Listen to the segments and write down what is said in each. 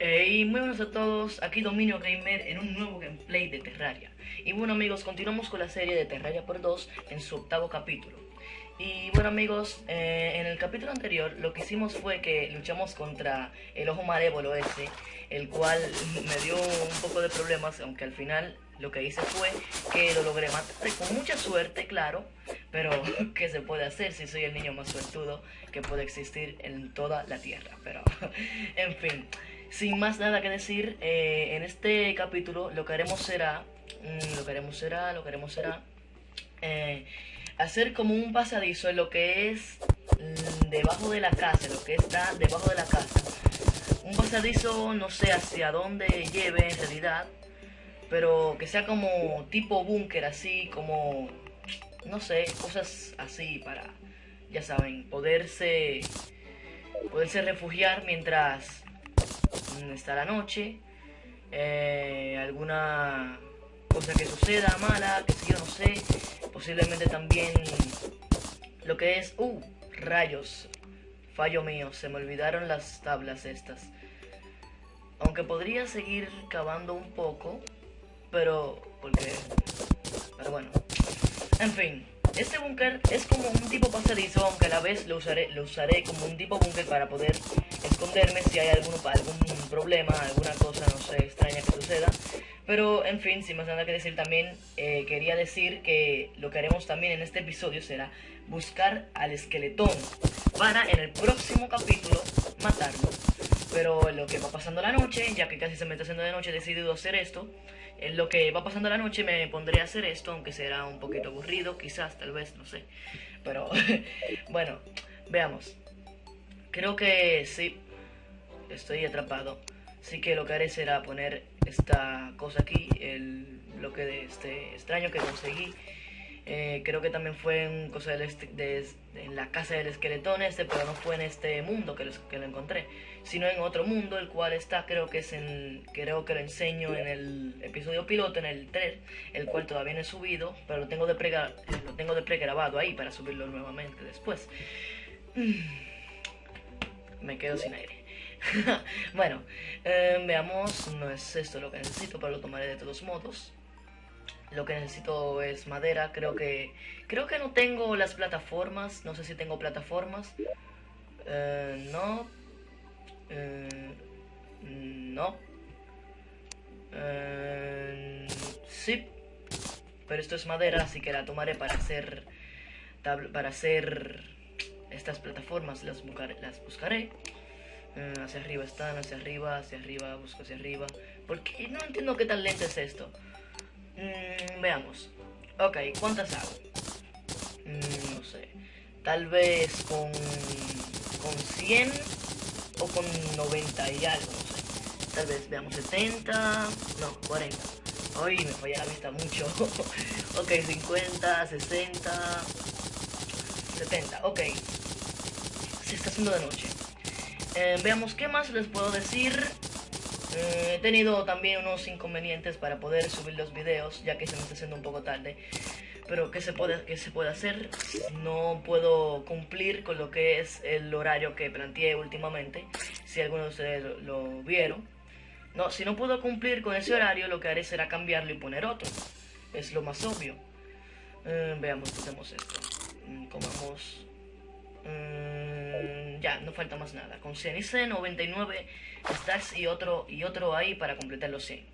y muy buenos a todos, aquí Dominio Gamer en un nuevo gameplay de Terraria. Y bueno amigos, continuamos con la serie de Terraria por 2 en su octavo capítulo. Y bueno amigos, eh, en el capítulo anterior lo que hicimos fue que luchamos contra el ojo malévolo ese, el cual me dio un poco de problemas, aunque al final lo que hice fue que lo logré matar con mucha suerte, claro, pero ¿qué se puede hacer si soy el niño más suertudo que puede existir en toda la Tierra? Pero, en fin sin más nada que decir, eh, en este capítulo lo que haremos será, mm, lo que haremos será, lo que haremos será, hacer como un pasadizo en lo que es mm, debajo de la casa, lo que está debajo de la casa. Un pasadizo, no sé hacia dónde lleve en realidad, pero que sea como tipo búnker, así como, no sé, cosas así para, ya saben, poderse, poderse refugiar mientras está la noche, eh, alguna cosa que suceda mala, que si yo no sé, posiblemente también lo que es, uh, rayos, fallo mío, se me olvidaron las tablas estas. Aunque podría seguir cavando un poco, pero, porque, pero bueno, en fin. Este búnker es como un tipo pasadizo, aunque a la vez lo usaré, lo usaré como un tipo búnker para poder esconderme si hay algún, algún problema, alguna cosa, no sé, extraña que suceda. Pero, en fin, sin más nada que decir también, eh, quería decir que lo que haremos también en este episodio será buscar al esqueletón para en el próximo capítulo matarlo. Pero en lo que va pasando la noche, ya que casi se me está haciendo de noche, he decidido hacer esto. En lo que va pasando la noche me pondré a hacer esto, aunque será un poquito aburrido, quizás, tal vez, no sé. Pero, bueno, veamos. Creo que sí, estoy atrapado. Así que lo que haré será poner esta cosa aquí, el bloque de este extraño que conseguí. Eh, creo que también fue en, cosa del de, en la casa del esqueletón este, pero no fue en este mundo que lo, que lo encontré, sino en otro mundo, el cual está, creo que es en, creo que lo enseño en el episodio piloto, en el 3, el cual todavía no he subido, pero lo tengo de, pre, lo tengo de pregrabado ahí para subirlo nuevamente después. Me quedo sin aire. bueno, eh, veamos, no es esto lo que necesito, pero lo tomaré de todos modos. Lo que necesito es madera, creo que... Creo que no tengo las plataformas, no sé si tengo plataformas. Eh, no. Eh, no. sí. Pero esto es madera, así que la tomaré para hacer... Para hacer estas plataformas, las, las buscaré. Eh, hacia arriba están, hacia arriba, hacia arriba, busco hacia arriba. Porque no entiendo qué tan lento es esto. Mm, veamos. Ok, ¿cuántas hago? Mm, no sé. Tal vez con, con 100 o con 90 y algo, no sé. Tal vez veamos 70, no, 40. Ay, me falla la vista mucho. ok, 50, 60, 70. Ok. Se está haciendo de noche. Eh, veamos qué más les puedo decir. Eh, he tenido también unos inconvenientes para poder subir los videos, ya que se me está haciendo un poco tarde. Pero ¿qué se puede, qué se puede hacer? No puedo cumplir con lo que es el horario que planteé últimamente. Si alguno de ustedes lo, vieron. No, si no puedo cumplir con ese horario, lo que haré será cambiarlo y poner otro. Es lo más obvio. Eh, veamos, hacemos esto. Mm, comamos... Mm, ya, no falta más nada. Con 100 y 99 stacks y otro, y otro ahí para completar los 100.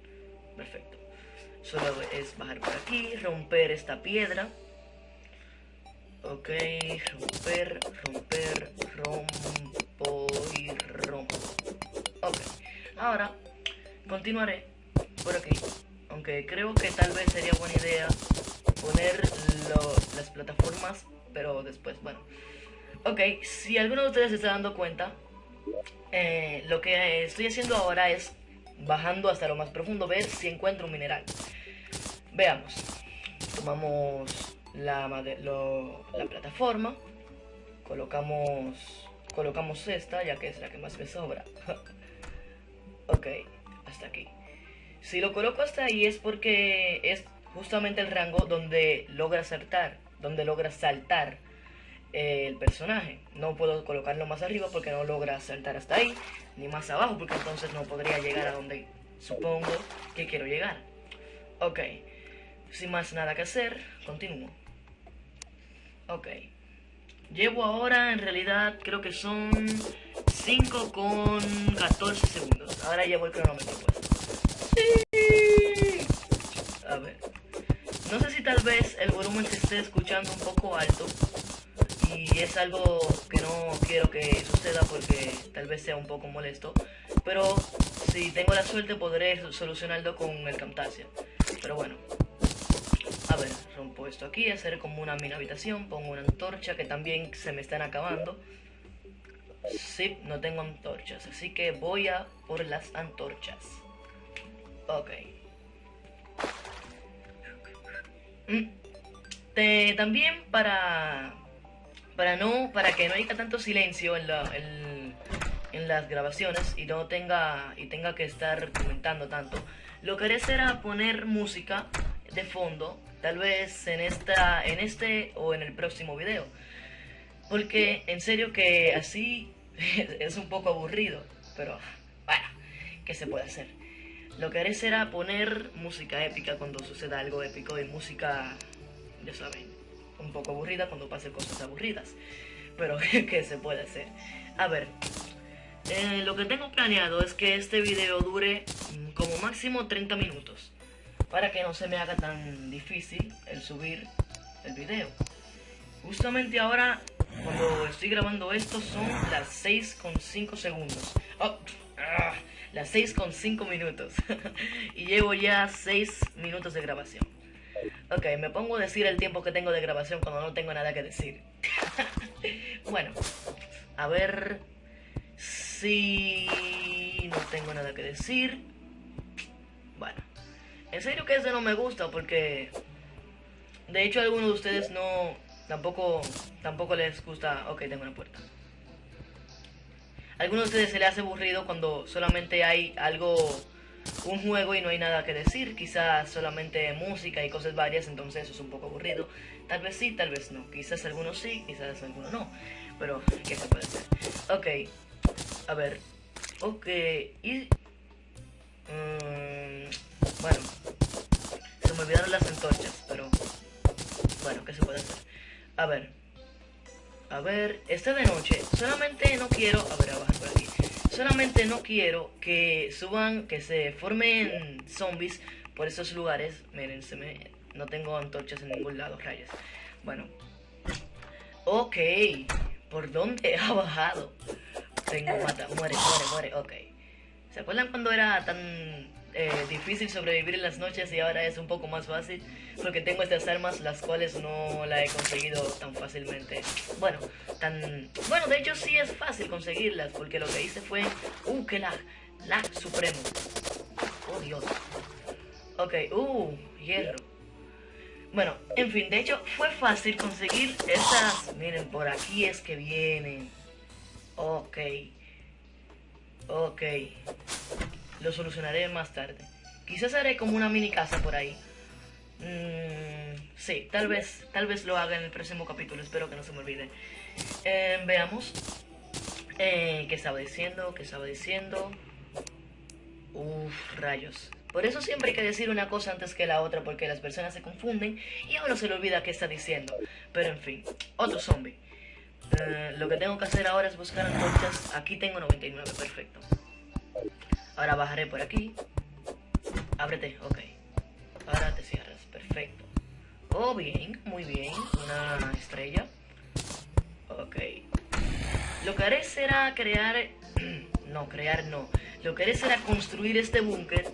Perfecto. Solo es bajar por aquí, romper esta piedra. Ok, romper, romper, rompo y rompo. Ok, ahora continuaré por aquí. Aunque creo que tal vez sería buena idea poner las plataformas, pero después, bueno. Ok, si alguno de ustedes se está dando cuenta, eh, lo que estoy haciendo ahora es bajando hasta lo más profundo, ver si encuentro un mineral. Veamos. Tomamos la, la plataforma, colocamos, colocamos esta, ya que es la que más me sobra. ok, hasta aquí. Si lo coloco hasta ahí es porque es justamente el rango donde logra saltar, donde logra saltar el personaje. No puedo colocarlo más arriba porque no logra saltar hasta ahí, ni más abajo porque entonces no podría llegar a donde supongo que quiero llegar. Ok, sin más nada que hacer, continúo. Ok. Llevo ahora, en realidad, creo que son 5 con 14 segundos. Ahora llevo el cronómetro pues. A ver. No sé si tal vez el volumen se esté escuchando un poco alto. Y es algo que no quiero que suceda porque tal vez sea un poco molesto. Pero si tengo la suerte podré solucionarlo con el Camtasia. Pero bueno, a ver, rompo esto aquí, hacer como una mini habitación, pongo una antorcha que también se me están acabando. Sí, no tengo antorchas, así que voy a por las antorchas. Ok. Mm. también para para no para que no haya tanto silencio en, la, en, las grabaciones y no tenga y tenga que estar comentando tanto, lo que haré será poner música de fondo tal vez en esta en este o en el próximo video. Porque en serio que así es un poco aburrido pero bueno qué se puede hacer lo que haré será poner música épica cuando suceda algo épico y música ya saben un poco aburrida cuando pasen cosas aburridas pero qué se puede hacer a ver eh, lo que tengo planeado es que este video dure mm, como máximo 30 minutos para que no se me haga tan difícil el subir el video. Justamente ahora, cuando estoy grabando esto, son las 6 con 5 segundos. Oh, ah, las 6 con 5 minutos. y llevo ya 6 minutos de grabación. Ok, me pongo a decir el tiempo que tengo de grabación cuando no tengo nada que decir. bueno, a ver si no tengo nada que decir. Bueno. En serio que eso no me gusta porque... De hecho algunos de ustedes no... Tampoco, tampoco les gusta... Ok, tengo una puerta. Algunos de ustedes se les hace aburrido cuando solamente hay algo... Un juego y no hay nada que decir. Quizás solamente música y cosas varias, entonces eso es un poco aburrido. Tal vez sí, tal vez no. Quizás algunos sí, quizás algunos no. Pero, ¿qué se puede hacer? Ok. A ver. Ok. Y... Mmm, bueno, se me olvidaron las antorchas, pero bueno, ¿qué se puede hacer? A ver, a ver, esta de noche, solamente no quiero, a ver, a bajar por aquí, solamente no quiero que suban, que se formen zombies por esos lugares, miren, se me, no tengo antorchas en ningún lado, rayas, bueno, ok, ¿por dónde ha bajado? Tengo mata, muere, muere, muere, ok. ¿Se acuerdan cuando era tan eh, difícil sobrevivir en las noches y ahora es un poco más fácil porque tengo estas armas las cuales no la he conseguido tan fácilmente. Bueno, tan... Bueno, de hecho sí es fácil conseguirlas porque lo que hice fue... ¡Uh, qué lag! Lag supremo. ¡Oh, Dios! Ok, ¡uh! Hierro. Bueno, en fin, de hecho fue fácil conseguir esas... Miren, por aquí es que vienen. Ok. Ok. Lo solucionaré más tarde. Quizás haré como una mini casa por ahí. Mm, sí, tal vez, tal vez lo haga en el próximo capítulo. Espero que no se me olvide. Eh, veamos. Eh, ¿Qué estaba diciendo? ¿Qué estaba diciendo? Uf, rayos. Por eso siempre hay que decir una cosa antes que la otra porque las personas se confunden y a uno se le olvida qué está diciendo. Pero en fin, otro zombie. Eh, lo que tengo que hacer ahora es buscar antorchas. Aquí tengo 99, perfecto. Ahora bajaré por aquí. Ábrete, ok. Ahora te cierras, perfecto. Oh, bien, muy bien. Una estrella. Ok. Lo que haré será crear... no, crear no. Lo que haré será construir este búnker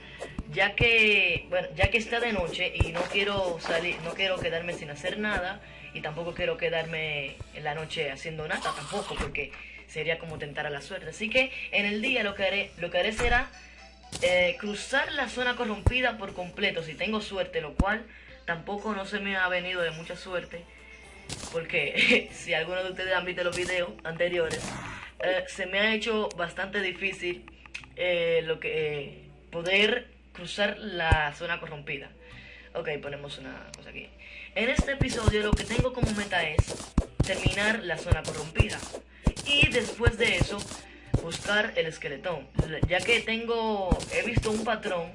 ya que bueno ya que está de noche y no quiero salir no quiero quedarme sin hacer nada y tampoco quiero quedarme en la noche haciendo nada tampoco porque sería como tentar a la suerte. Así que en el día lo que haré, lo que haré será eh, cruzar la zona corrompida por completo, si tengo suerte, lo cual tampoco no se me ha venido de mucha suerte. Porque si alguno de ustedes han visto los videos anteriores, eh, se me ha hecho bastante difícil eh, lo que poder cruzar la zona corrompida. Ok, ponemos una cosa aquí. En este episodio lo que tengo como meta es terminar la zona corrompida. Y después de eso, buscar el esqueletón. Ya que tengo, he visto un patrón.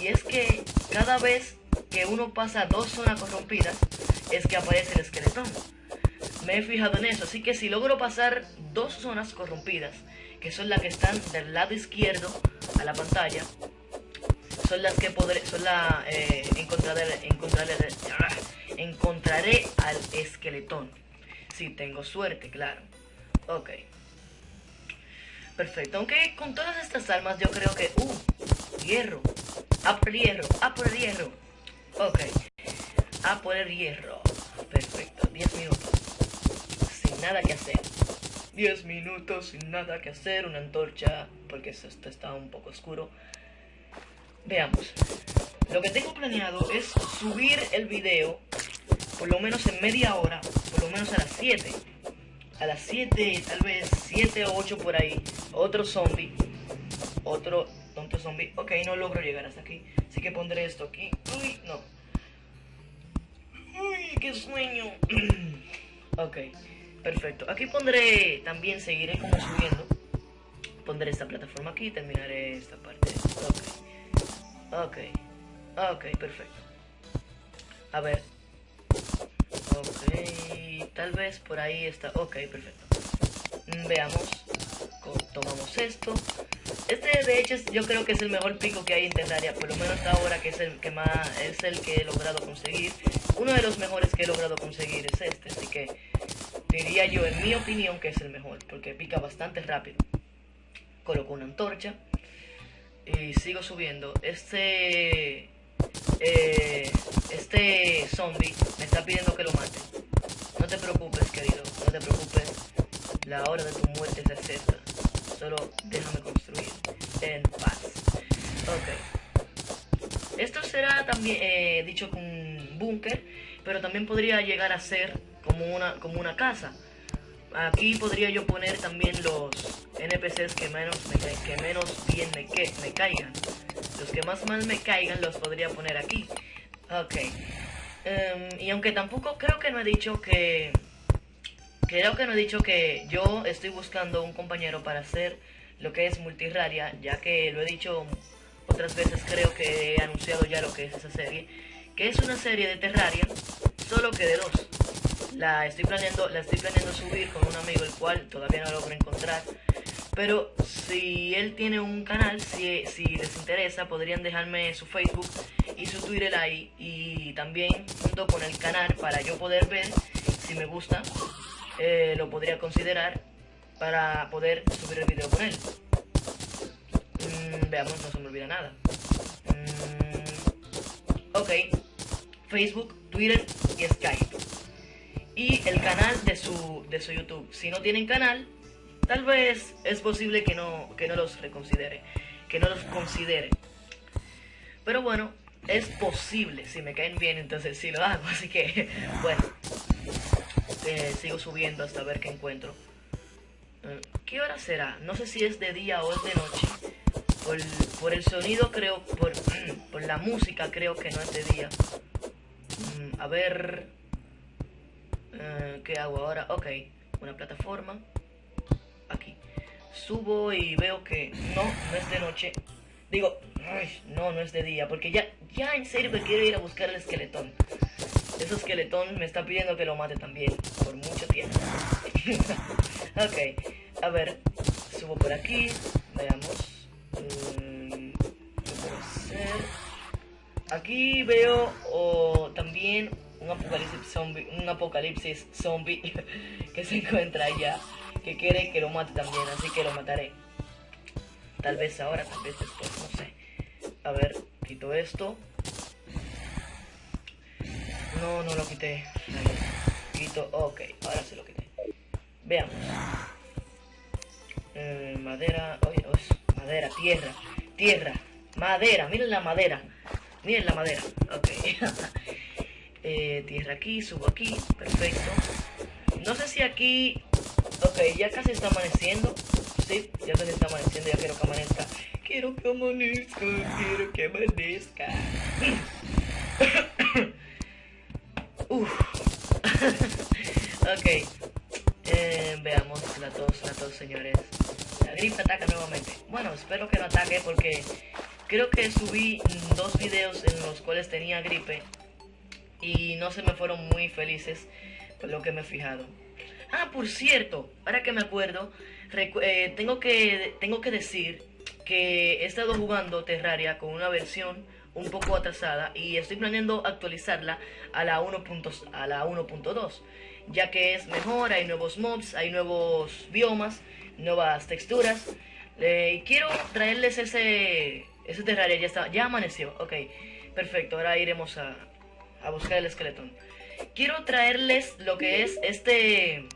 Y es que cada vez que uno pasa dos zonas corrompidas, es que aparece el esqueletón. Me he fijado en eso, así que si logro pasar dos zonas corrompidas, que son las que están del lado izquierdo a la pantalla, son las que podré, son la, eh, encontraré, encontraré, encontraré al esqueletón. Si tengo suerte, claro. Ok. Perfecto. Aunque con todas estas armas yo creo que... ¡Uh! Hierro. A por el hierro. A por el hierro. Ok. A por el hierro. Perfecto. 10 minutos. Sin nada que hacer. 10 minutos sin nada que hacer. Una antorcha. Porque esto está un poco oscuro. Veamos. Lo que tengo planeado es subir el video por lo menos en media hora, por lo menos a las 7. A las 7, tal vez 7 o 8 por ahí, otro zombie. Otro tonto zombie. Ok, no logro llegar hasta aquí. Así que pondré esto aquí. Uy, no. Uy, qué sueño. ok, perfecto. Aquí pondré, también seguiré como subiendo. Pondré esta plataforma aquí, terminaré esta parte. Ok. Ok. Ok, perfecto. A ver, Ok, tal vez por ahí está. Ok, perfecto. Veamos. Tomamos esto. Este de hecho yo creo que es el mejor pico que hay en Terraria, por lo menos ahora que es el que más es el que he logrado conseguir. Uno de los mejores que he logrado conseguir es este, así que diría yo en mi opinión que es el mejor, porque pica bastante rápido. Coloco una antorcha y sigo subiendo. Este eh, este zombie me está pidiendo que lo mate. No te preocupes, querido, no te preocupes. La hora de tu muerte se acerca. Solo déjame construir en paz. Ok. Esto será también eh, dicho con búnker, pero también podría llegar a ser como una, como una casa. Aquí podría yo poner también los NPCs que menos, que menos bien me, que, me caigan. Los que más mal me caigan los podría poner aquí. Ok. Em, y aunque tampoco creo que no he dicho que... Creo que no he dicho que yo estoy buscando un compañero para hacer lo que es Multiraria, ya que lo he dicho otras veces, creo que he anunciado ya lo que es esa serie, que es una serie de Terraria, solo que de dos. La estoy planeando, la estoy planeando subir con un amigo el cual todavía no logro encontrar. Pero si él tiene un canal, si, les interesa, podrían dejarme su Facebook y su Twitter ahí. Y también junto con el canal para yo poder ver si me gusta, eh, lo podría considerar para poder subir el video con él. Mm, veamos, no se me olvida nada. Mm, ok, Facebook, Twitter y Skype. Y el canal de su, de su YouTube. Si no tienen canal, Tal vez es posible que no, que no los reconsidere, que no los considere. Pero bueno, es posible, si me caen bien entonces sí lo hago, así que bueno, eh, sigo subiendo hasta ver qué encuentro. Eh, ¿Qué hora será? No sé si es de día o es de noche. Por, el sonido creo, por, por, la música creo que no es de día. Mm, a ver, eh, ¿qué hago ahora? Ok, una plataforma subo y veo que no, no es de noche. Digo, no, no es de día, porque ya, ya en serio me quiero ir a buscar el esqueletón. Ese esqueletón me está pidiendo que lo mate también, por mucho tiempo. ok, a ver, subo por aquí, veamos. Mm, aquí veo también un apocalipsis zombie, un apocalipsis zombie que se encuentra allá que quiere que lo mate también, así que lo mataré. Tal vez ahora, tal vez después, no sé. A ver, quito esto. No, no lo quité. Quito, ok, ahora se lo quité. Veamos. Eh, madera, madera, tierra, tierra, madera, miren la madera. Miren la madera, ok. Eh, tierra aquí, subo aquí, perfecto. No sé si aquí Ok, ya casi está amaneciendo. Sí, ya casi está amaneciendo, ya quiero que amanezca. Quiero que amanezca, quiero que amanezca. ok. Eh, veamos la tos, la tos, señores. La gripe ataca nuevamente. Bueno, espero que no ataque porque creo que subí dos videos en los cuales tenía gripe y no se me fueron muy felices por lo que me he fijado. Ah, por cierto, ahora que me acuerdo, eh, tengo, que, tengo que decir que he estado jugando Terraria con una versión un poco atrasada y estoy planeando actualizarla a la 1.2 ya que es mejor, hay nuevos mobs, hay nuevos biomas, nuevas texturas y quiero traerles ese, ese Terraria, ya ya amaneció, ok, perfecto, ahora iremos a, a buscar el esqueleto. Quiero traerles lo que es este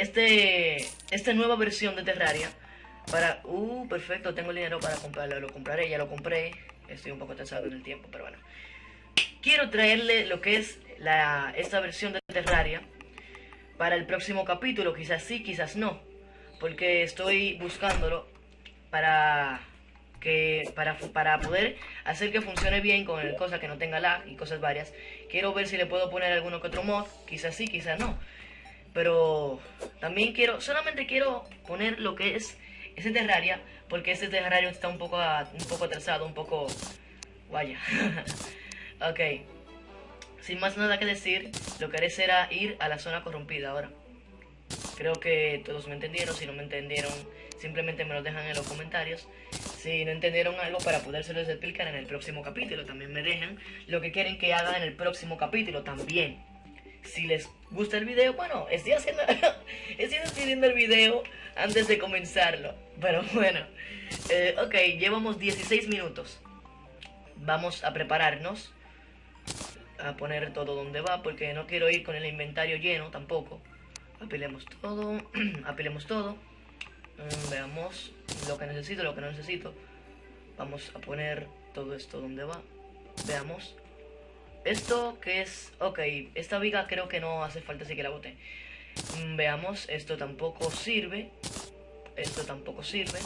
este esta nueva versión de Terraria para uh perfecto tengo el dinero para comprarlo lo compraré ya lo compré estoy un poco atrasado en el tiempo pero bueno. Quiero traerle lo que es la esta versión de Terraria para el próximo capítulo quizás sí quizás no porque estoy buscándolo para que para, para poder hacer que funcione bien con el cosa que no tenga lag y cosas varias. Quiero ver si le puedo poner alguno que otro mod quizás sí quizás no pero también quiero solamente quiero poner lo que es ese terraria porque ese terrario está un poco un poco atrasado un poco vaya ok sin más nada que decir lo que haré será ir a la zona corrompida ahora creo que todos me entendieron si no me entendieron simplemente me lo dejan en los comentarios si no entendieron algo para podérselos explicar en el próximo capítulo. También me dejan lo que quieren que haga en el próximo capítulo también. Si les gusta el video, bueno, estoy haciendo, estoy decidiendo el video antes de comenzarlo. Pero bueno, eh, ok, llevamos 16 minutos. Vamos a prepararnos a poner todo donde va porque no quiero ir con el inventario lleno tampoco. Apilemos todo, apilemos todo. Mm, veamos lo que necesito, lo que no necesito. Vamos a poner todo esto donde va. Veamos. Esto que es... Ok, esta viga creo que no hace falta así que la bote. Mm, veamos, esto tampoco sirve. Esto tampoco sirve.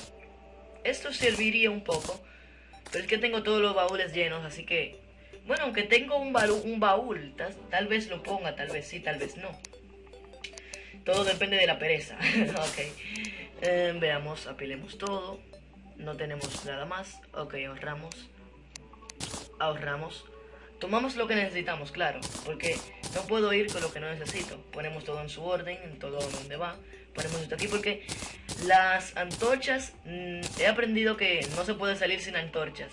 Esto serviría un poco. Pero es que tengo todos los baúles llenos, así que... Bueno, aunque tengo un, baúl, un baúl tal vez lo ponga, tal vez sí, tal vez no. Todo depende de la pereza. ok. Eh, veamos, apilemos todo. No tenemos nada más. Ok, ahorramos. Ahorramos. Tomamos lo que necesitamos, claro. Porque no puedo ir con lo que no necesito. Ponemos todo en su orden, en todo donde va. Ponemos esto aquí porque las antorchas... Mm, he aprendido que no se puede salir sin antorchas.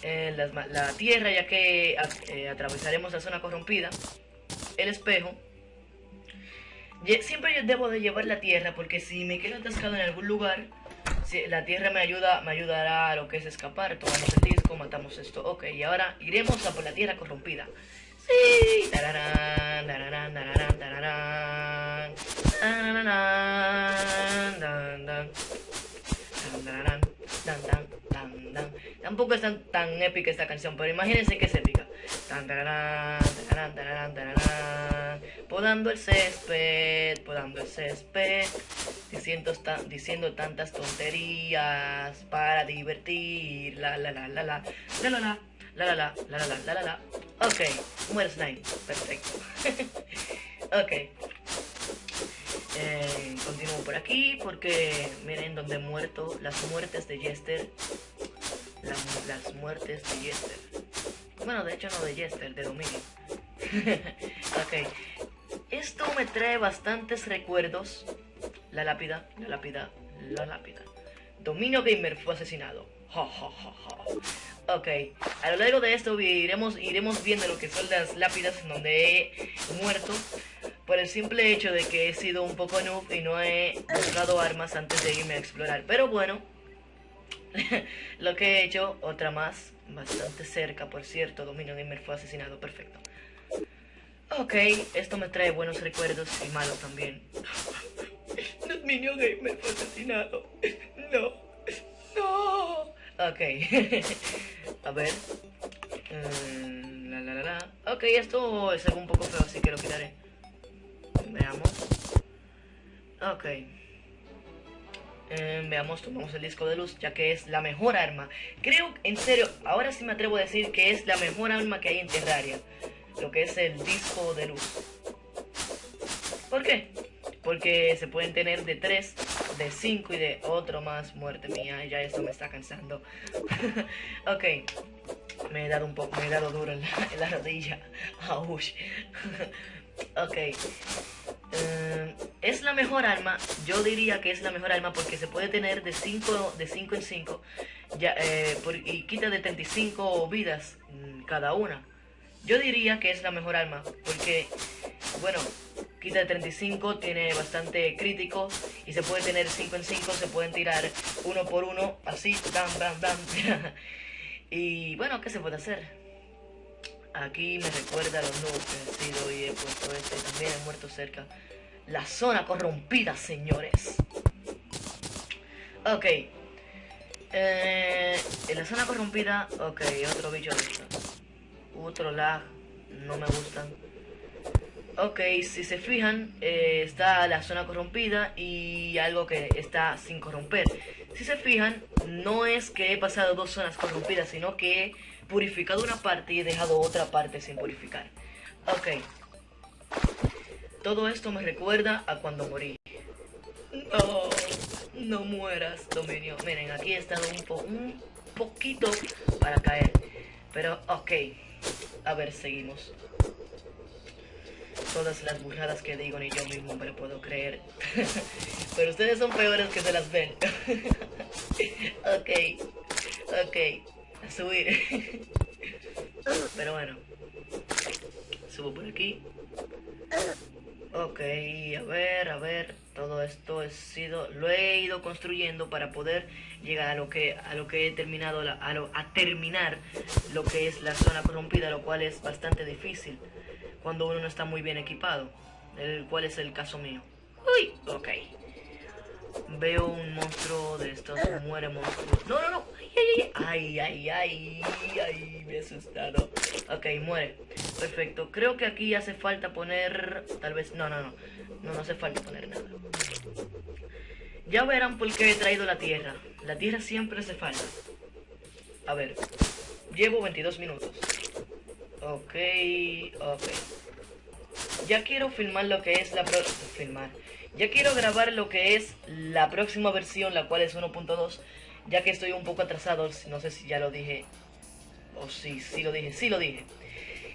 Eh, la tierra, ya que eh, atravesaremos la zona corrompida. El espejo Siempre yo debo de llevar la tierra porque si me quedo atascado en algún lugar, la tierra me ayuda, me ayudará a lo que es escapar. Tomamos el matamos esto. Ok, y ahora iremos a por la tierra corrompida. Sí. Tampoco es tan, tan épica esta canción, pero imagínense que es épica. Podando el césped, podando el césped, diciendo, diciendo tantas tonterías para divertir. La la la la la la la la la la la la la la la Ok, muere Slime, perfecto. ok. Eh, continúo por aquí porque miren donde he muerto las muertes de Jester. Las, las muertes de Jester. Bueno, de hecho no de Jester, de Dominio. ok. Esto me trae bastantes recuerdos. La lápida, la lápida, la lápida. Dominio Gamer fue asesinado. ok, a lo largo de esto iremos, iremos viendo lo que son las lápidas en donde he muerto. Por el simple hecho de que he sido un poco noob y no he buscado armas antes de irme a explorar. Pero bueno, lo que he hecho, otra más, bastante cerca, por cierto. Dominio Gamer fue asesinado, perfecto. Ok, esto me trae buenos recuerdos y malos también. Dominio Gamer fue asesinado. No, no. Ok, a ver. Mm, la, la, la, la. Ok, esto es algo un poco feo, así que lo quitaré. Veamos. Ok. Eh, veamos, tomamos el disco de luz, ya que es la mejor arma. Creo, en serio, ahora sí me atrevo a decir que es la mejor arma que hay en Terraria. Lo que es el disco de luz. ¿Por qué? Porque se pueden tener de 3, de 5 y de otro más. Muerte mía, ya esto me está cansando. ok. Me he dado un poco, me he dado duro en la, rodilla. ok. Eh, es la mejor arma, yo diría que es la mejor arma porque se puede tener de 5 de cinco en 5 ya, eh, y quita de 35 vidas mm, cada una. Yo diría que es la mejor arma porque, bueno, quita de 35, tiene bastante crítico y se puede tener 5 en 5, se pueden tirar uno por uno, así, bam, bam, bam. y bueno, ¿qué se puede hacer? Aquí me recuerda a los nuevos que he sido y he puesto este. También he muerto cerca. La zona corrompida, señores. Ok. Eh, en la zona corrompida... Ok, otro bicho de Otro lag. No me gustan. Ok, si se fijan, eh, está la zona corrompida y algo que está sin corromper. Si se fijan, no es que he pasado dos zonas corrompidas, sino que purificado una parte y he dejado otra parte sin purificar. Ok. Todo esto me recuerda a cuando morí. No, no mueras, Dominio. Miren, aquí he estado un, un poquito para caer. Pero, ok. A ver, seguimos. Todas las burradas que digo ni yo mismo me puedo creer. Pero ustedes son peores que se las ven. ok. Ok subir. Pero bueno. Subo por aquí. Ok, a ver, a ver. Todo esto he sido, lo he ido construyendo para poder llegar a lo que, a lo que he terminado, a, a terminar lo que es la zona corrompida, lo cual es bastante difícil cuando uno no está muy bien equipado, el cual es el caso mío. Uy, ok. Veo un monstruo de estos, muere monstruo. No, no, no. Ay, ay, ay, ay, me he asustado. Ok, muere. Perfecto. Creo que aquí hace falta poner... Tal vez... No, no, no. No, no hace falta poner nada. Ya verán por qué he traído la tierra. La tierra siempre hace falta. A ver. Llevo 22 minutos. Ok, ok. Ya quiero filmar lo que es la... Filmar. Ya quiero grabar lo que es la próxima versión, la cual es 1.2 ya que estoy un poco atrasado, no sé si ya lo dije, o si sí, lo dije, sí lo dije.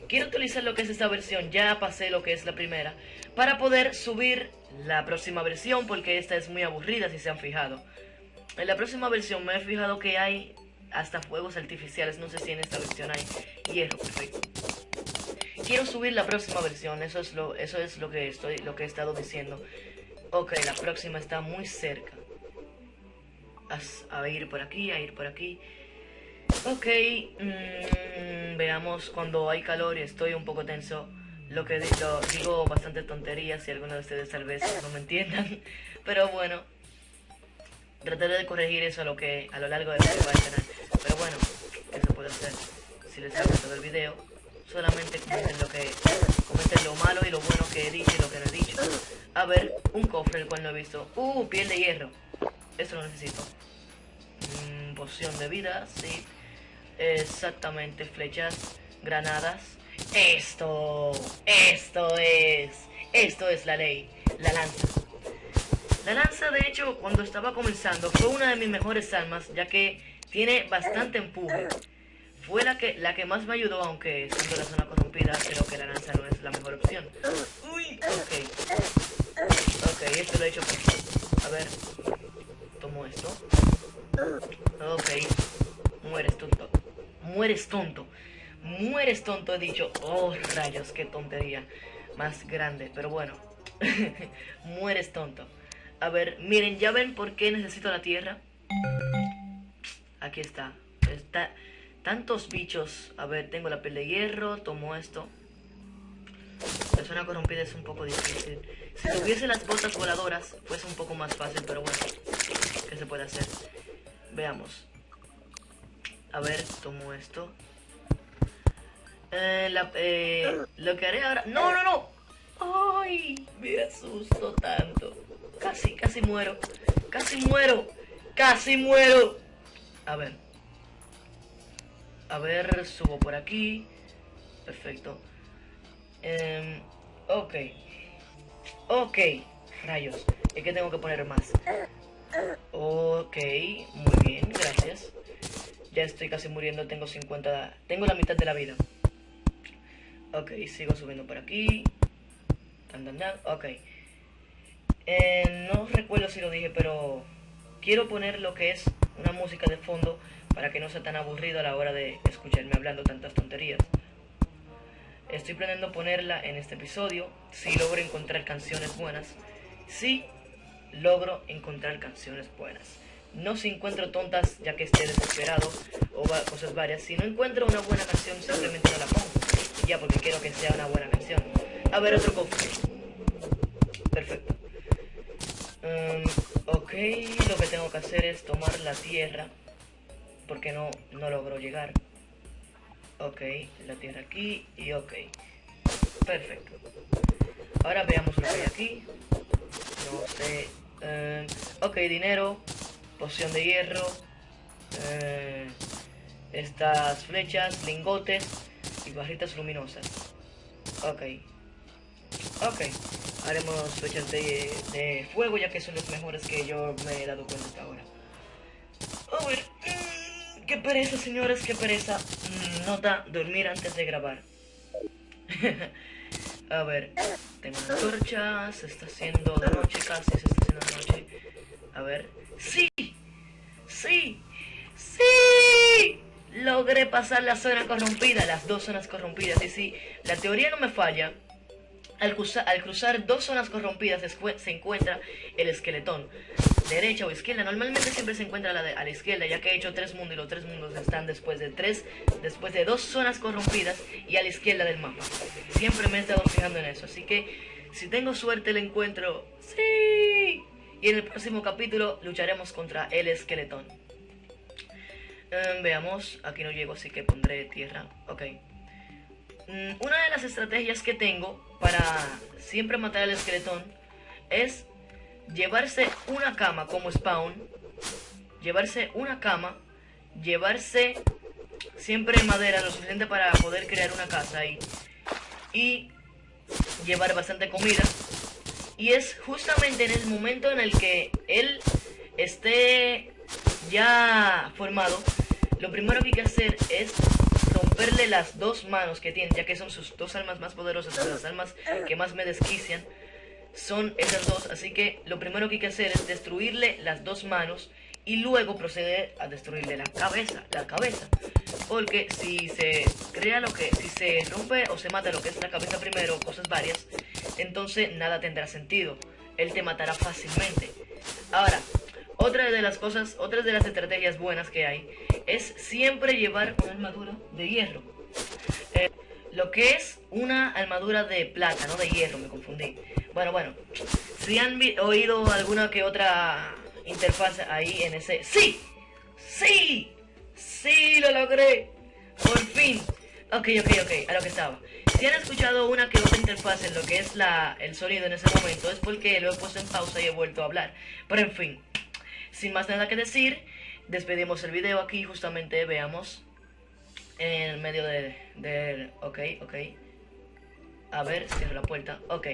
Quiero utilizar lo que es esta versión, ya pasé lo que es la primera, para poder subir la próxima versión, porque esta es muy aburrida si se han fijado. En la próxima versión me he fijado que hay hasta fuegos artificiales, no sé si en esta versión hay hierro, perfecto. Quiero subir la próxima versión, eso es lo, eso es lo que estoy, lo que he estado diciendo. Ok, la próxima está muy cerca a, ir por aquí, a ir por aquí. Ok, mm, veamos cuando hay calor y estoy un poco tenso. Lo que digo, digo bastante tonterías si alguno de ustedes tal vez no me entiendan. Pero bueno, trataré de corregir eso a lo que a lo largo de este canal. Pero bueno, ¿qué se puede hacer? Si les ha gustado el video, solamente comenten lo que comenten lo malo y lo bueno que he dicho y lo que no he dicho. A ver, un cofre el cual no he visto. Uh, piel de hierro. Eso lo necesito. Mm, poción de vida, sí. Exactamente, flechas, granadas. Esto, esto es, esto es la ley, la lanza. La lanza, de hecho, cuando estaba comenzando, fue una de mis mejores armas, ya que tiene bastante empuje. Fue la que, la que más me ayudó, aunque en la zona corrompida, creo que la lanza no es la mejor opción. Uy, ok. Ok, esto lo he hecho A ver, tomo esto. Ok. Mueres tonto. Mueres tonto. Mueres tonto, he dicho. Oh, rayos, qué tontería. Más grande, pero bueno. Mueres tonto. A ver, miren, ¿ya ven por qué necesito la tierra? Aquí está. Está... Tantos bichos. A ver, tengo la piel de hierro. Tomo esto. La zona corrompida es un poco difícil. Si tuviese las botas voladoras, fuese un poco más fácil, pero bueno. ¿Qué se puede hacer? Veamos. A ver, tomo esto. Eh, eh, lo que haré ahora... ¡No, no, no! ¡Ay! Me asusto tanto. Casi, casi muero. Casi muero. Casi muero. A ver. A ver, subo por aquí. Perfecto. Eh, ok. Ok, rayos. Es que tengo que poner más. Ok, muy bien, gracias. Ya estoy casi muriendo, tengo 50... Tengo la mitad de la vida. Ok, sigo subiendo por aquí. Tan, tan, tan. Ok. Eh, no recuerdo si lo dije, pero quiero poner lo que es una música de fondo para que no sea tan aburrido a la hora de escucharme hablando tantas tonterías. Estoy planeando ponerla en este episodio si logro encontrar canciones buenas. Si logro encontrar canciones buenas. No si encuentro tontas ya que esté desesperado o cosas varias. Si no encuentro una buena canción simplemente no la pongo. Ya porque quiero que sea una buena canción. A ver otro cofre. Perfecto. Um, ok, lo que tengo que hacer es tomar la tierra. Porque no, no logro llegar. Ok, la tierra aquí y ok. Perfecto. Ahora veamos lo que hay aquí. No sé. Eh, ok, dinero. Poción de hierro. Eh, estas flechas, lingotes y barritas luminosas. Ok. Ok. Haremos flechas de, de, fuego ya que son los mejores que yo me he dado cuenta hasta ahora. A ver. Mm, qué pereza, señores, qué pereza. Mm, nota, dormir antes de grabar. A ver, tengo una torcha, se está haciendo de noche, casi se está haciendo de noche. A ver, ¡sí! ¡Sí! ¡Sí! Logré pasar la zona corrompida, las dos zonas corrompidas. Y si la teoría no me falla, al cruzar, dos zonas corrompidas se, encuentra el esqueletón. Derecha o izquierda. Normalmente siempre se encuentra a la, a la, izquierda, ya que he hecho tres mundos y los tres mundos están después de tres, después de dos zonas corrompidas y a la izquierda del mapa. Siempre me he estado fijando en eso. Así que si tengo suerte el encuentro, sí. Y en el próximo capítulo lucharemos contra el esqueletón. Em, veamos, aquí no llego, así que pondré tierra. Ok. Mm, una de las estrategias que tengo para siempre matar al esqueletón es llevarse una cama como spawn, llevarse una cama, llevarse siempre madera lo suficiente para poder crear una casa ahí y llevar bastante comida. Y es justamente en el momento en el que él esté ya formado, lo primero que hay que hacer es romperle las dos manos que tiene, ya que son sus dos almas más poderosas, las almas que más me desquician, son esas dos. Así que lo primero que hay que hacer es destruirle las dos manos y luego proceder a destruirle la cabeza, la cabeza. Porque si se crea lo que, si se rompe o se mata lo que es la cabeza primero, cosas varias, entonces nada tendrá sentido. Él te matará fácilmente. Ahora, otra de las cosas, otra de las estrategias buenas que hay es siempre llevar una armadura de hierro. Eh, lo que es una armadura de plata, no de hierro, me confundí. Bueno, bueno, si han oído alguna que otra interfaz ahí en ese... ¡Sí! ¡Sí! ¡Sí! ¡Lo logré! ¡Por fin! Ok, ok, ok, a lo que estaba. Si han escuchado una que otra interfaz en lo que es la, el sonido en ese momento, es porque lo he puesto en pausa y he vuelto a hablar. Pero en fin, sin más nada que decir, despedimos el video aquí, justamente veamos en el medio de, ok, ok. A ver, cierro la puerta. Ok.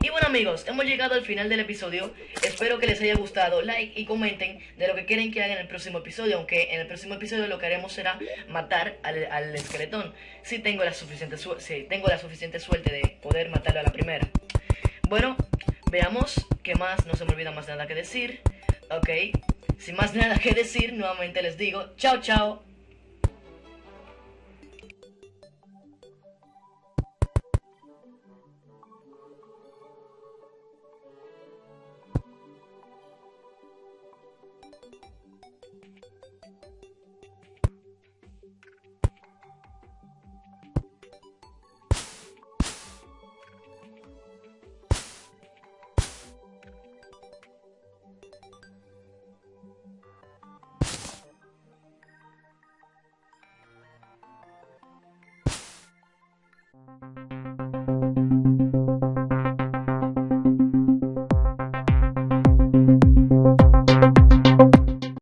Y bueno amigos, hemos llegado al final del episodio. Espero que les haya gustado. Like y comenten de lo que quieren que haga en el próximo episodio. Aunque en el próximo episodio lo que haremos será matar al, al esqueletón. Si tengo la suficiente si tengo la suficiente suerte de poder matarlo a la primera. Bueno, veamos qué más. No se me olvida más nada que decir. Ok. Sin más nada que decir, nuevamente les digo, chao, chao.